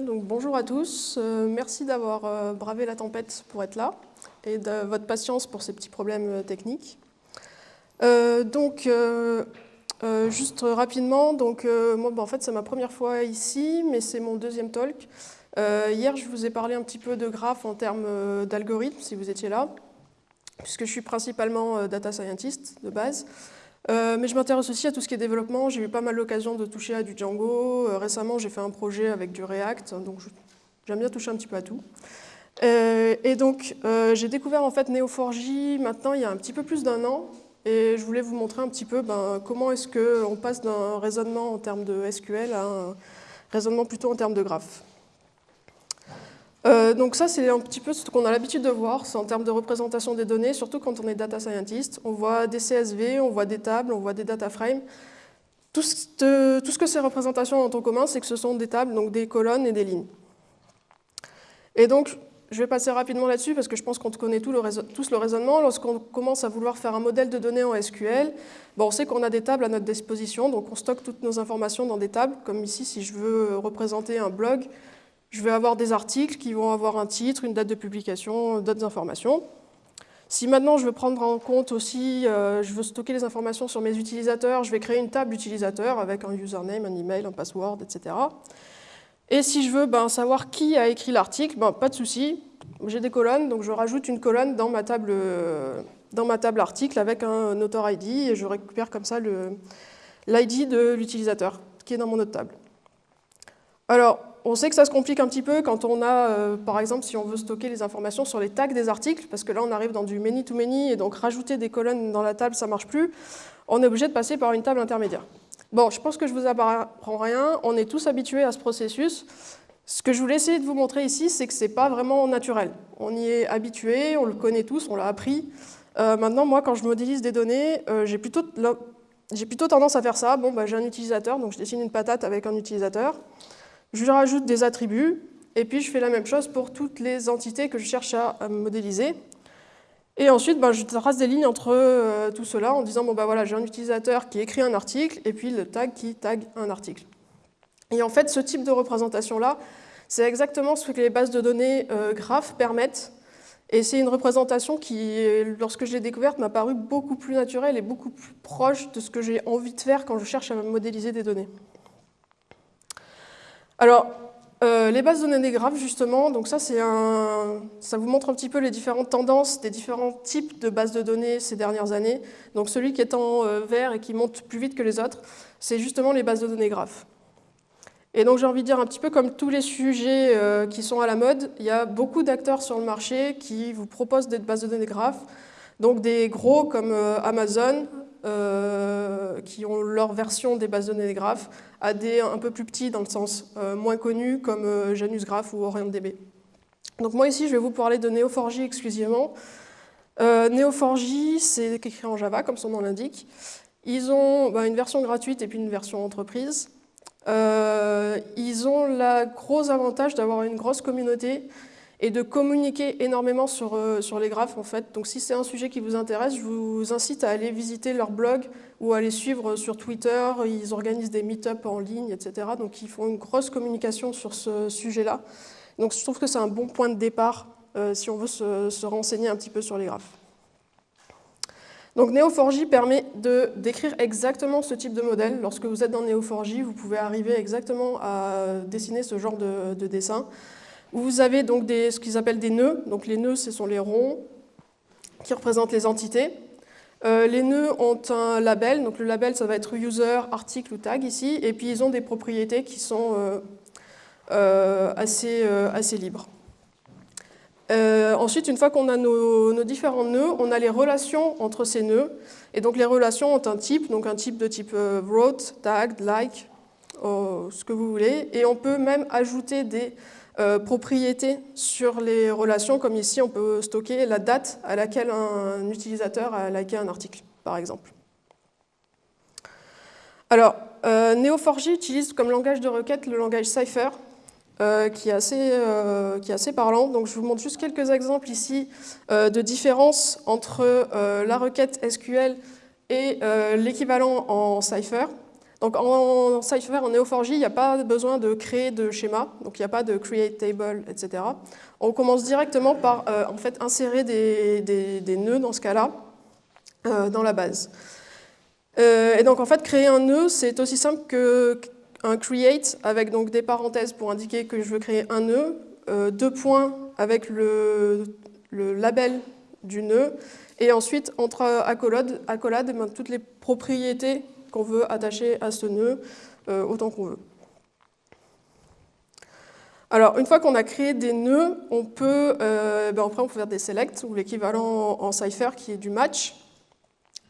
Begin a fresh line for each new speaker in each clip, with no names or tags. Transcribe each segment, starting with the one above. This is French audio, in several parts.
donc bonjour à tous. Euh, merci d'avoir euh, bravé la tempête pour être là et de votre patience pour ces petits problèmes euh, techniques. donc, juste rapidement, donc, moi, bah, en fait, c'est ma première fois ici, mais c'est mon deuxième talk. hier, je vous ai parlé un petit peu de graphes en termes d'algorithmes, si vous étiez là, puisque je suis principalement data scientist de base. Euh, mais je m'intéresse aussi à tout ce qui est développement. J'ai eu pas mal l'occasion de toucher à du Django. Euh, récemment, j'ai fait un projet avec du React, donc j'aime bien toucher un petit peu à tout. Euh, et donc, j'ai découvert en fait Neo4j maintenant il y a un petit peu plus d'un an. Et je voulais vous montrer un petit peu ben, comment est-ce qu'on passe d'un raisonnement en termes de SQL à un raisonnement plutôt en termes de graphes. Euh, donc ça, c'est un petit peu ce qu'on a l'habitude de voir, en termes de représentation des données, surtout quand on est data scientist. On voit des CSV, on voit des tables, on voit des data frames. Tout ce, que ces représentations ont en commun, c'est que ce sont des tables, donc des colonnes et des lignes. Et donc, je vais passer rapidement là-dessus parce que je pense qu'on connaît tous le raisonnement. Lorsqu'on commence à vouloir faire un modèle de données en SQL, bon, on sait qu'on a des tables à notre disposition, donc on stocke toutes nos informations dans des tables. Comme ici, si je veux représenter un blog, je vais avoir des articles qui vont avoir un titre, une date de publication, d'autres informations. Si maintenant je veux prendre en compte aussi, euh, je veux stocker les informations sur mes utilisateurs, je vais créer une table d'utilisateurs avec un username, un email, un password, etc. Et si je veux ben, savoir qui a écrit l'article, ben, pas de souci, j'ai des colonnes, donc je rajoute une colonne dans ma table, dans ma table article avec un author ID et je récupère comme ça l'ID de l'utilisateur qui est dans mon autre table. Alors, on sait que ça se complique un petit peu quand on a, euh, par exemple, si on veut stocker les informations sur les tags des articles, parce que là on arrive dans du many-to-many, et donc rajouter des colonnes dans la table, ça ne marche plus, on est obligé de passer par une table intermédiaire. Bon, je pense que je ne vous apprends rien, on est tous habitués à ce processus. Ce que je voulais essayer de vous montrer ici, c'est que ce n'est pas vraiment naturel. On y est habitué, on le connaît tous, on l'a appris. Euh, maintenant, moi, quand je modélise des données, euh, j'ai plutôt, plutôt, tendance à faire ça. Bon, bah, j'ai un utilisateur, donc je dessine une patate avec un utilisateur je rajoute des attributs, et puis je fais la même chose pour toutes les entités que je cherche à, modéliser. Et ensuite, ben, je trace des lignes entre euh, tout cela en disant, bon ben voilà, j'ai un utilisateur qui écrit un article, et puis le tag qui tag un article. Et en fait, ce type de représentation-là, c'est exactement ce que les bases de données euh, graphes permettent. Et c'est une représentation qui, lorsque je l'ai découverte, m'a paru beaucoup plus naturelle et beaucoup plus proche de ce que j'ai envie de faire quand je cherche à modéliser des données. Alors, euh, les bases de données graphes, justement, donc ça, un, ça vous montre un petit peu les différentes tendances des différents types de bases de données ces dernières années. Donc celui qui est en euh, vert et qui monte plus vite que les autres, c'est justement les bases de données graphes. Et donc j'ai envie de dire un petit peu comme tous les sujets euh, qui sont à la mode, il y a beaucoup d'acteurs sur le marché qui vous proposent des bases de données graphes. Donc des gros comme Amazon, euh, qui ont leur version des bases de données graphes, à des un peu plus petits dans le sens euh, moins connus comme euh, Janus Graph ou OrientDB. Donc moi ici je vais vous parler de Neo4j exclusivement. Neo4j c'est écrit en Java comme son nom l'indique. Ils ont bah, une version gratuite et puis une version entreprise. ils ont le gros avantage d'avoir une grosse communauté et de communiquer énormément sur, euh, sur les graphes en fait. Donc si c'est un sujet qui vous intéresse, je vous incite à aller visiter leur blog ou à les suivre sur Twitter. Ils organisent des meet-up en ligne, etc. Donc ils font une grosse communication sur ce sujet-là. Donc je trouve que c'est un bon point de départ euh, si on veut se, se, renseigner un petit peu sur les graphes. Donc Neo4j permet de décrire exactement ce type de modèle. Lorsque vous êtes dans Neo4j, vous pouvez arriver exactement à dessiner ce genre de dessin. Vous avez donc ce qu'ils appellent des nœuds. Donc les nœuds, ce sont les ronds qui représentent les entités. Euh, les nœuds ont un label, donc le label ça va être user, article ou tag ici, et puis ils ont des propriétés qui sont euh, euh, assez, assez, libres. ensuite, une fois qu'on a nos, nos, différents nœuds, on a les relations entre ces nœuds, et donc les relations ont un type, donc un type de type wrote, tagged, like, ce que vous voulez, et on peut même ajouter des euh, propriétés sur les relations, comme ici on peut stocker la date à laquelle un utilisateur a liké un article, par exemple. Alors, euh, Neo4j utilise comme langage de requête le langage Cypher, euh, qui, est assez, qui, est assez, parlant. Donc je vous montre juste quelques exemples ici de différence entre la requête SQL et l'équivalent en Cypher. Donc en Cypher, en Neo4j, il n'y a pas besoin de créer de schéma, donc il n'y a pas de create table, etc. On commence directement par euh, en fait, insérer des, nœuds dans ce cas-là euh, dans la base. Euh, et donc en fait, créer un nœud, c'est aussi simple qu'un create avec donc des parenthèses pour indiquer que je veux créer un nœud, deux points avec le, label du nœud, et ensuite entre accolades, accolade, ben, toutes les propriétés qu'on veut attacher à ce nœud euh, autant qu'on veut. Alors, une fois qu'on a créé des nœuds, on peut, euh, ben, après on peut faire des selects, ou l'équivalent en, Cypher qui est du match.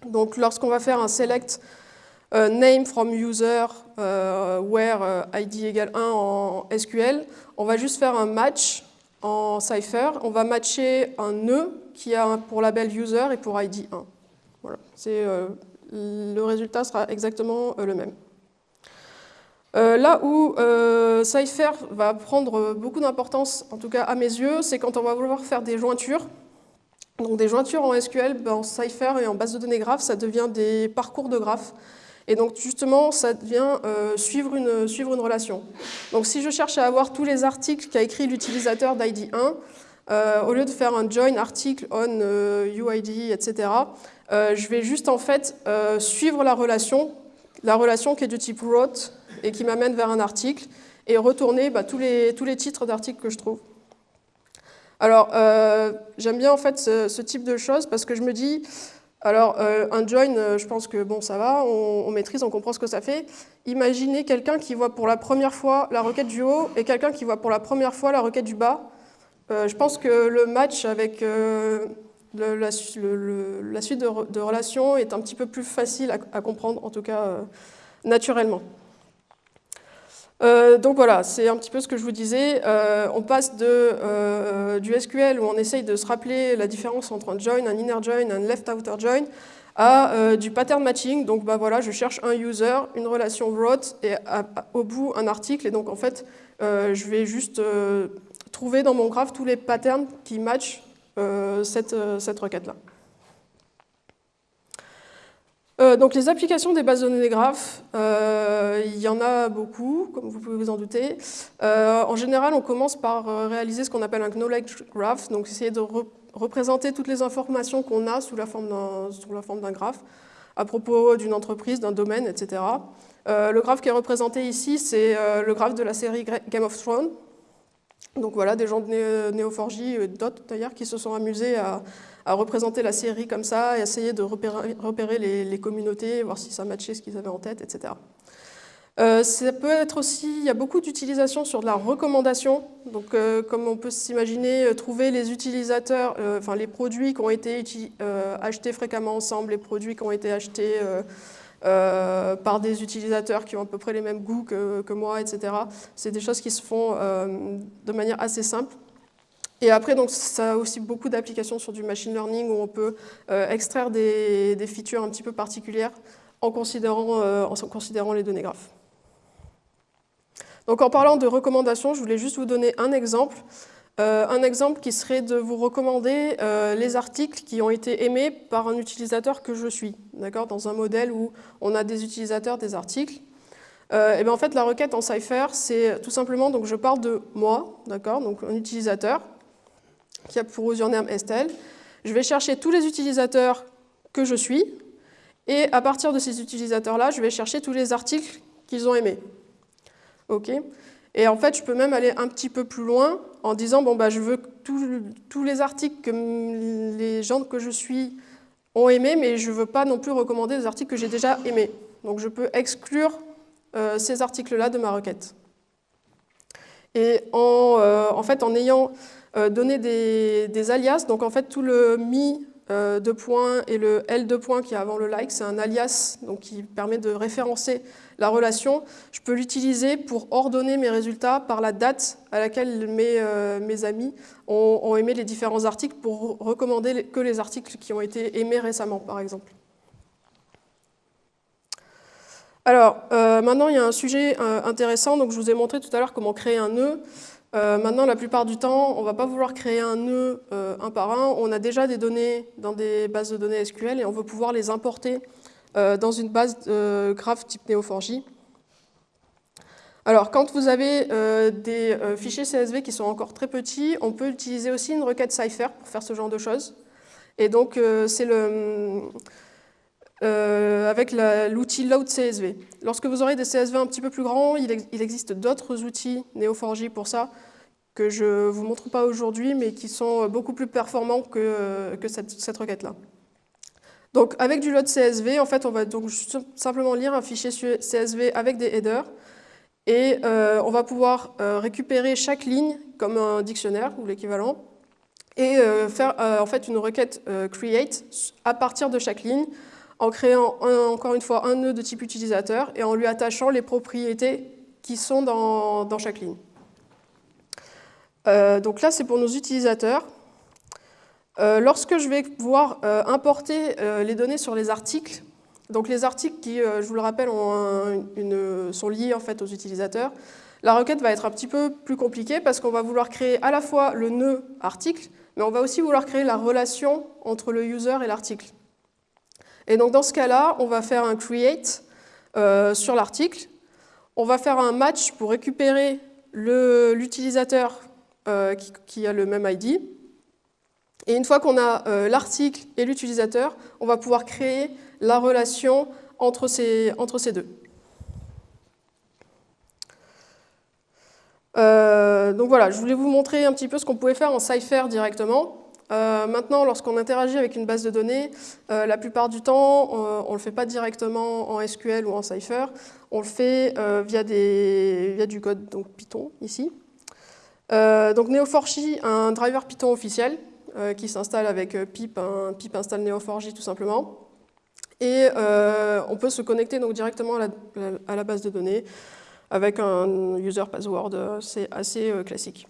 Donc, lorsqu'on va faire un select euh, name from user where id égale 1 en SQL, on va juste faire un match en Cypher. On va matcher un nœud qui a pour label user et pour id 1. Voilà, le résultat sera exactement euh, le même. Euh, là où euh, Cypher va prendre beaucoup d'importance, en tout cas à mes yeux, c'est quand on va vouloir faire des jointures. Donc des jointures en SQL, ben, en Cypher et en base de données graphes, ça devient des parcours de graphes. Et donc justement, ça devient suivre, une, suivre une relation. Donc si je cherche à avoir tous les articles qu'a écrit l'utilisateur d'ID1, au lieu de faire un join article on UID, etc., euh, je vais juste en fait euh, suivre la relation, la relation qui est du type wrote et qui m'amène vers un article et retourner bah, tous, les, tous les titres d'articles que je trouve. Alors, euh, j'aime bien en fait ce, type de choses parce que je me dis, alors un join, je pense que bon, ça va, on, maîtrise, on comprend ce que ça fait. Imaginez quelqu'un qui voit pour la première fois la requête du haut et quelqu'un qui voit pour la première fois la requête du bas. je pense que le match avec la, suite de, relations est un petit peu plus facile à, comprendre, en tout cas euh, naturellement. Euh, donc voilà, c'est un petit peu ce que je vous disais. Euh, on passe de, du SQL où on essaye de se rappeler la différence entre un join, un inner join, un left-outer join, à du pattern matching. Donc bah voilà, je cherche un user, une relation wrote et au bout un article. Et donc en fait, je vais juste trouver dans mon graphe tous les patterns qui matchent cette, euh, cette requête-là. Euh, donc les applications des bases de données graphes, il y en a beaucoup, comme vous pouvez vous en douter. en général, on commence par réaliser ce qu'on appelle un knowledge graph, donc essayer de représenter toutes les informations qu'on a sous la forme d'un graphe, à propos d'une entreprise, d'un domaine, etc. le graphe qui est représenté ici, c'est le graphe de la série Game of Thrones, donc voilà, des gens de Neo4j et d'autres d'ailleurs qui se sont amusés à, représenter la série comme ça et essayer de repérer, les, communautés, voir si ça matchait ce qu'ils avaient en tête, etc. Euh, ça peut être aussi, il y a beaucoup d'utilisations sur de la recommandation, donc euh, comme on peut s'imaginer, euh, trouver les utilisateurs, enfin les produits qui ont été achetés fréquemment ensemble, les produits qui ont été achetés euh, par des utilisateurs qui ont à peu près les mêmes goûts que, moi, etc. C'est des choses qui se font euh, de manière assez simple. Et après, donc, ça a aussi beaucoup d'applications sur du machine learning où on peut euh, extraire des, features un petit peu particulières en considérant, en considérant les données graphes. Donc en parlant de recommandations, je voulais juste vous donner un exemple. Euh, un exemple qui serait de vous recommander euh, les articles qui ont été aimés par un utilisateur que je suis, dans un modèle où on a des utilisateurs des articles. Euh, et bien en fait, la requête en Cypher, c'est tout simplement, donc je parle de moi, donc un utilisateur qui a pour username Estelle. Je vais chercher tous les utilisateurs que je suis, et à partir de ces utilisateurs-là, je vais chercher tous les articles qu'ils ont aimés. Et en fait, je peux même aller un petit peu plus loin en disant, bon, bah, je veux tous les articles que les gens que je suis ont aimés, mais je ne veux pas non plus recommander des articles que j'ai déjà aimés. Donc je peux exclure euh, ces articles-là de ma requête. Et en, euh, en fait, en ayant euh, donné des, des, alias, donc en fait tout le mi de points et le L de points qui est avant le like, c'est un alias donc, qui permet de référencer la relation, je peux l'utiliser pour ordonner mes résultats par la date à laquelle mes, euh, mes amis ont, aimé les différents articles pour recommander que les articles qui ont été aimés récemment, par exemple. Alors, euh, maintenant, il y a un sujet euh, intéressant. Donc, je vous ai montré tout à l'heure comment créer un nœud. maintenant, la plupart du temps, on ne va pas vouloir créer un nœud un par un. On a déjà des données dans des bases de données SQL et on veut pouvoir les importer dans une base de graph type Neo4j. Alors, quand vous avez des fichiers CSV qui sont encore très petits, on peut utiliser aussi une requête Cypher pour faire ce genre de choses. Et donc, c'est euh, avec l'outil load CSV. Lorsque vous aurez des CSV un petit peu plus grands, il, existe d'autres outils Neo4j pour ça, que je ne vous montre pas aujourd'hui, mais qui sont beaucoup plus performants que cette, requête-là. Donc avec du load CSV, en fait, on va donc simplement lire un fichier CSV avec des headers, et euh, on va pouvoir euh, récupérer chaque ligne comme un dictionnaire ou l'équivalent, et faire en fait une requête create à partir de chaque ligne, en créant encore une fois un nœud de type utilisateur et en lui attachant les propriétés qui sont dans, chaque ligne. Euh, donc là, c'est pour nos utilisateurs. Euh, lorsque je vais pouvoir euh, importer les données sur les articles, donc les articles qui, je vous le rappelle, sont liés en fait aux utilisateurs, la requête va être un petit peu plus compliquée parce qu'on va vouloir créer à la fois le nœud article, mais on va aussi vouloir créer la relation entre le user et l'article. Et donc dans ce cas-là, on va faire un create euh, sur l'article. On va faire un match pour récupérer l'utilisateur euh, qui, a le même ID. Et une fois qu'on a euh, l'article et l'utilisateur, on va pouvoir créer la relation entre ces, deux. donc voilà, je voulais vous montrer un petit peu ce qu'on pouvait faire en Cypher directement. Euh, maintenant, lorsqu'on interagit avec une base de données, euh, la plupart du temps, euh, on ne le fait pas directement en SQL ou en Cypher, on le fait via, via, du code donc Python, ici. donc Neo4j a un driver Python officiel qui s'installe avec pip, un pip install Neo4j tout simplement. Et on peut se connecter donc directement à la, base de données avec un user password, c'est assez classique.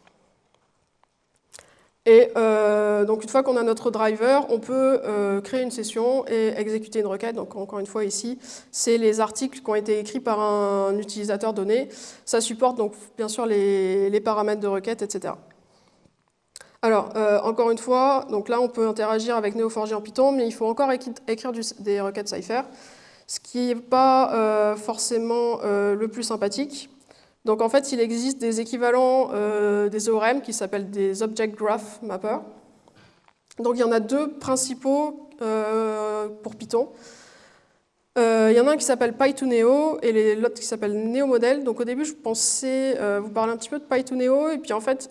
Et euh, donc une fois qu'on a notre driver, on peut euh, créer une session et exécuter une requête. Donc encore une fois ici, c'est les articles qui ont été écrits par un utilisateur donné. Ça supporte donc bien sûr les, paramètres de requête, etc. Alors euh, encore une fois, donc là on peut interagir avec Neo4j en Python, mais il faut encore écrire des requêtes Cypher, ce qui n'est pas forcément le plus sympathique. Donc en fait, il existe des équivalents euh, des ORM qui s'appellent des Object Graph Mapper. Donc il y en a deux principaux euh, pour Python. Euh, il y en a un qui s'appelle Py2Neo et l'autre qui s'appelle NeoModel. Donc au début, je pensais vous parler un petit peu de Py2Neo et puis en fait,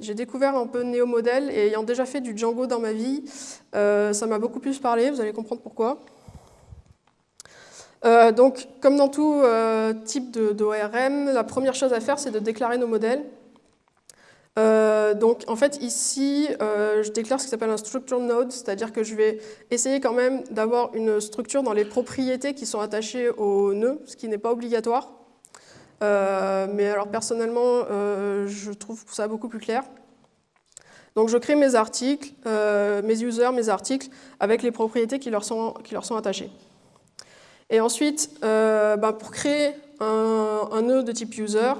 j'ai découvert un peu NeoModel et ayant déjà fait du Django dans ma vie, ça m'a beaucoup plus parlé, vous allez comprendre pourquoi. Euh, donc, comme dans tout euh, type d'ORM, la première chose à faire, c'est de déclarer nos modèles. Euh, donc, en fait, ici, je déclare ce qui s'appelle un structure node, c'est-à-dire que je vais essayer quand même d'avoir une structure dans les propriétés qui sont attachées au nœud, ce qui n'est pas obligatoire. mais alors, personnellement, je trouve ça beaucoup plus clair. Donc, je crée mes articles, mes users, mes articles, avec les propriétés qui leur sont, attachées. Et ensuite, euh, bah, pour créer un, nœud de type user,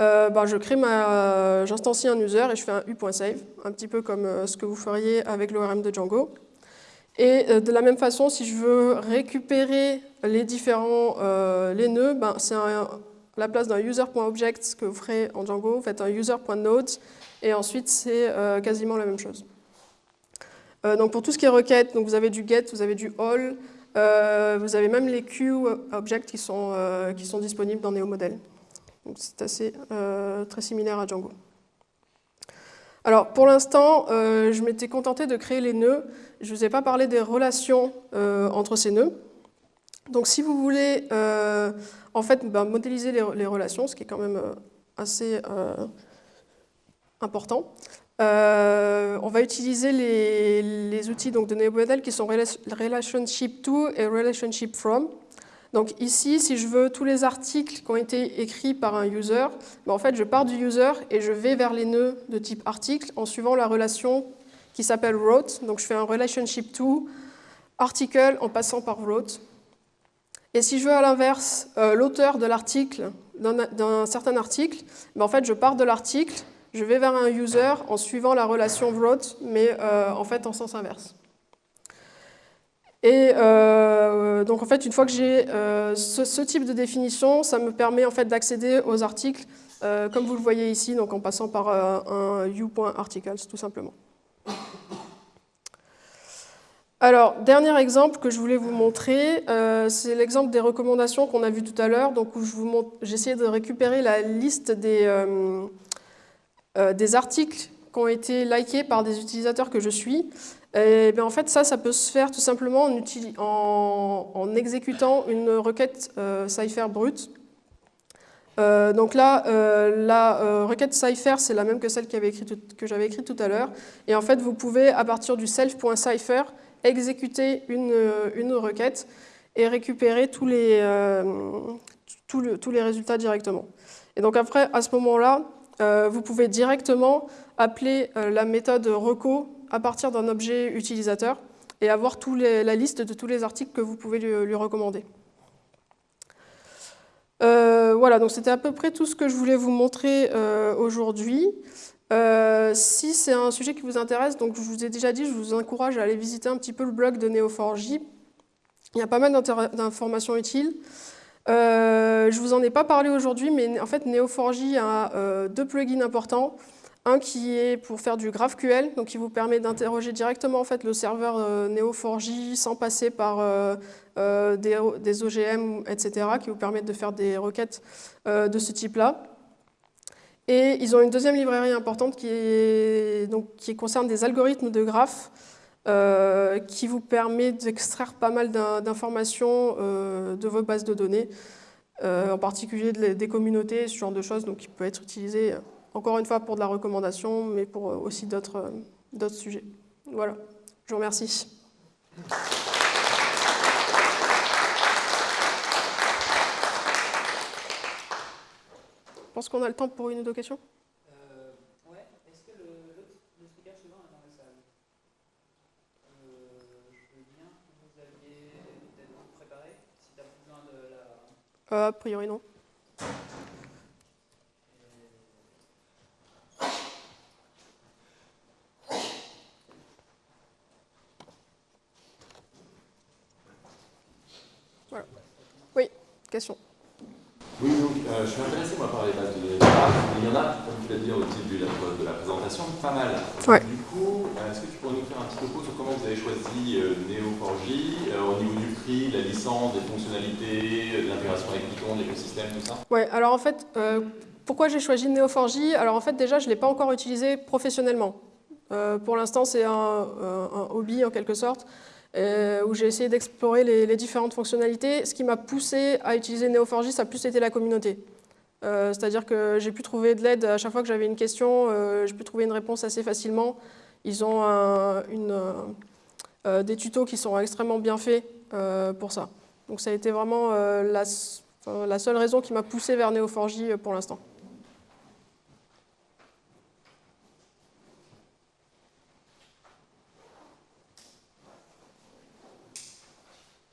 euh, bah, je crée ma, j'instancie un user et je fais un u.save, un petit peu comme euh, ce que vous feriez avec l'ORM de Django. Et de la même façon, si je veux récupérer les différents les nœuds, bah, c'est la place d'un user.object que vous ferez en Django, vous faites un user.node et ensuite c'est quasiment la même chose. donc pour tout ce qui est requête, donc vous avez du get, vous avez du all, euh, vous avez même les queue objects qui sont, euh, qui sont disponibles dans NeoModel. C'est assez euh, très similaire à Django. Alors pour l'instant, je m'étais contenté de créer les nœuds. Je ne vous ai pas parlé des relations entre ces nœuds. Donc si vous voulez en fait ben, modéliser les, relations, ce qui est quand même assez important, euh, on va utiliser les, outils donc, de NeoModel qui sont Relationship To et Relationship From. Donc ici, si je veux tous les articles qui ont été écrits par un user, ben, en fait, je pars du user et je vais vers les nœuds de type article en suivant la relation qui s'appelle wrote. Donc je fais un relationship to article en passant par wrote. Et si je veux à l'inverse euh, l'auteur de l'article, d'un certain article, ben, en fait, je pars de l'article je vais vers un user en suivant la relation wrote, mais euh, en fait en sens inverse. Et euh, donc en fait, une fois que j'ai euh, ce, type de définition, ça me permet en fait d'accéder aux articles, euh, comme vous le voyez ici, donc en passant par un u.articles tout simplement. Alors, dernier exemple que je voulais vous montrer, c'est l'exemple des recommandations qu'on a vu tout à l'heure, donc où j'ai essayé de récupérer la liste des, des articles qui ont été likés par des utilisateurs que je suis. Et bien en fait, ça, ça peut se faire tout simplement en, exécutant une requête euh, Cypher brute. Euh, donc là, euh, la requête Cypher, c'est la même que celle que j'avais écrite tout à l'heure. Et en fait, vous pouvez, à partir du self.cypher, exécuter une, requête et récupérer tous les, tous les résultats directement. Et donc après, à ce moment-là, vous pouvez directement appeler la méthode reco à partir d'un objet utilisateur et avoir la liste de tous les articles que vous pouvez lui, recommander. Euh, voilà, donc c'était à peu près tout ce que je voulais vous montrer euh, aujourd'hui. Euh, si c'est un sujet qui vous intéresse, donc je vous ai déjà dit, je vous encourage à aller visiter un petit peu le blog de Neo4j. Il y a pas mal d'informations utiles. je ne vous en ai pas parlé aujourd'hui, mais en fait Neo4j a deux plugins importants. Un qui est pour faire du GraphQL, donc qui vous permet d'interroger directement en fait, le serveur euh, Neo4j sans passer par euh, euh, des, OGM, etc., qui vous permettent de faire des requêtes de ce type-là. Et ils ont une deuxième librairie importante qui, concerne des algorithmes de graphes qui vous permet d'extraire pas mal d'informations de vos bases de données, en particulier des communautés, ce genre de choses, donc qui peut être utilisé encore une fois pour de la recommandation, mais pour euh, aussi euh, d'autres sujets. Voilà, je vous remercie. Je pense qu'on a le temps pour une ou deux questions.
Euh, ouais. Est-ce que le, le, speaker suivant est dans la salle euh, Je veux bien que vous aviez peut-être préparé, si tu as besoin de la...
Euh, a priori non.
Oui, donc euh, je suis intéressé moi par les bases de données Il y en a, comme tu l'as dit au titre de la, présentation, pas mal. Du coup, euh, est-ce que tu pourrais nous faire un petit peu sur comment vous avez choisi euh, Neo4j au niveau du prix, de la licence, des fonctionnalités, de l'intégration avec Python, l'écosystème, tout ça?
Ouais, alors en fait, pourquoi j'ai choisi Neo4j Alors en fait, déjà, je ne l'ai pas encore utilisé professionnellement. pour l'instant, c'est un, un, hobby en quelque sorte. Euh, où j'ai essayé d'explorer les, différentes fonctionnalités. Ce qui m'a poussé à utiliser Neo4j, ça a plus été la communauté. Euh, c'est-à-dire que j'ai pu trouver de l'aide à chaque fois que j'avais une question, euh, j'ai pu trouver une réponse assez facilement. Ils ont des tutos qui sont extrêmement bien faits pour ça. Donc ça a été vraiment la, la seule raison qui m'a poussé vers Neo4j pour l'instant.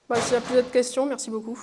Bah, S'il n'y a plus d'autres questions, merci beaucoup.